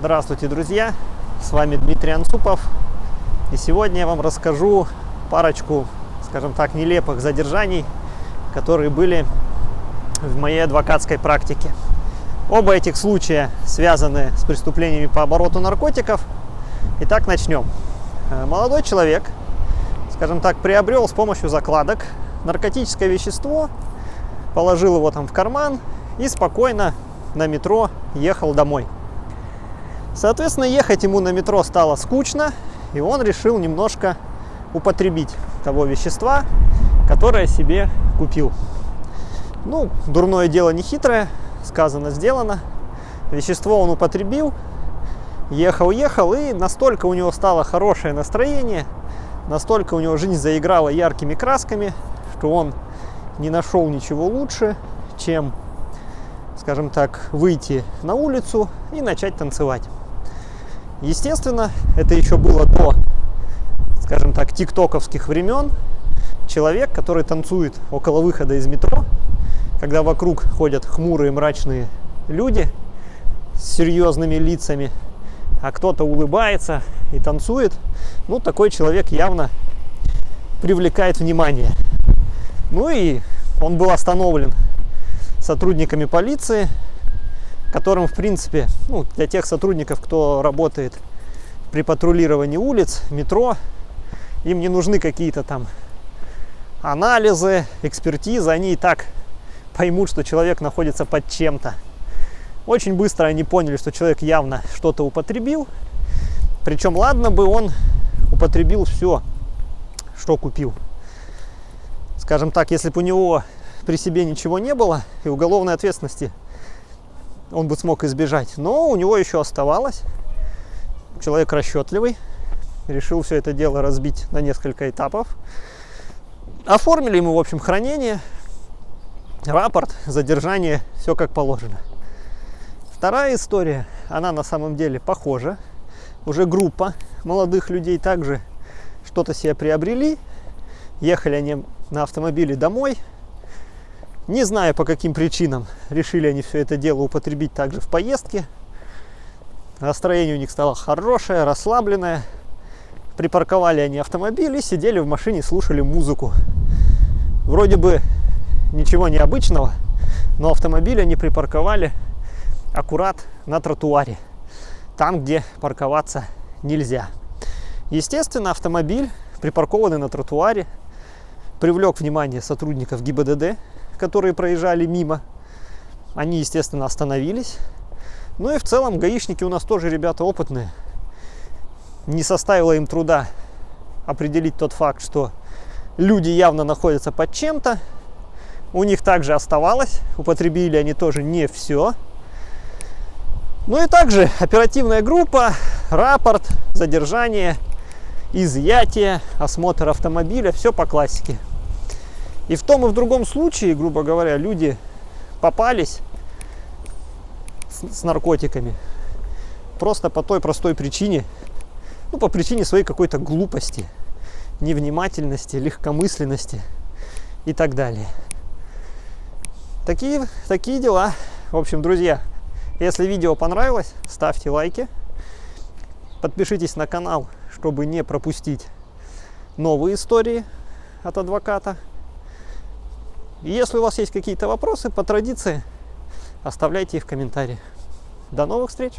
Здравствуйте, друзья! С вами Дмитрий Анцупов. И сегодня я вам расскажу парочку, скажем так, нелепых задержаний, которые были в моей адвокатской практике. Оба этих случая связаны с преступлениями по обороту наркотиков. Итак, начнем. Э, молодой человек, скажем так, приобрел с помощью закладок наркотическое вещество, положил его там в карман и спокойно на метро ехал домой. Соответственно, ехать ему на метро стало скучно, и он решил немножко употребить того вещества, которое себе купил. Ну, дурное дело не хитрое, сказано, сделано. Вещество он употребил, ехал-ехал, и настолько у него стало хорошее настроение, настолько у него жизнь заиграла яркими красками, что он не нашел ничего лучше, чем, скажем так, выйти на улицу и начать танцевать. Естественно, это еще было до, скажем так, тиктоковских времен. Человек, который танцует около выхода из метро, когда вокруг ходят хмурые мрачные люди с серьезными лицами, а кто-то улыбается и танцует, ну, такой человек явно привлекает внимание. Ну и он был остановлен сотрудниками полиции, которым, в принципе, ну, для тех сотрудников, кто работает при патрулировании улиц, метро, им не нужны какие-то там анализы, экспертизы, они и так поймут, что человек находится под чем-то. Очень быстро они поняли, что человек явно что-то употребил, причем ладно бы он употребил все, что купил. Скажем так, если бы у него при себе ничего не было и уголовной ответственности он бы смог избежать. Но у него еще оставалось. Человек расчетливый. Решил все это дело разбить на несколько этапов. Оформили ему, в общем, хранение, рапорт, задержание, все как положено. Вторая история, она на самом деле похожа. Уже группа молодых людей также что-то себе приобрели. Ехали они на автомобиле домой, не знаю по каким причинам решили они все это дело употребить также в поездке. Настроение у них стало хорошее, расслабленное. Припарковали они автомобиль и сидели в машине, слушали музыку. Вроде бы ничего необычного, но автомобиль они припарковали аккурат на тротуаре, там, где парковаться нельзя. Естественно, автомобиль, припаркованный на тротуаре, привлек внимание сотрудников ГИБДД, которые проезжали мимо. Они, естественно, остановились. Ну и в целом гаишники у нас тоже ребята опытные. Не составило им труда определить тот факт, что люди явно находятся под чем-то. У них также оставалось, употребили они тоже не все. Ну и также оперативная группа, рапорт, задержание, изъятие, осмотр автомобиля, все по классике. И в том и в другом случае, грубо говоря, люди попались с, с наркотиками просто по той простой причине, ну, по причине своей какой-то глупости, невнимательности, легкомысленности и так далее. Такие, такие дела. В общем, друзья, если видео понравилось, ставьте лайки, подпишитесь на канал, чтобы не пропустить новые истории от адвоката. Если у вас есть какие-то вопросы, по традиции, оставляйте их в комментариях. До новых встреч!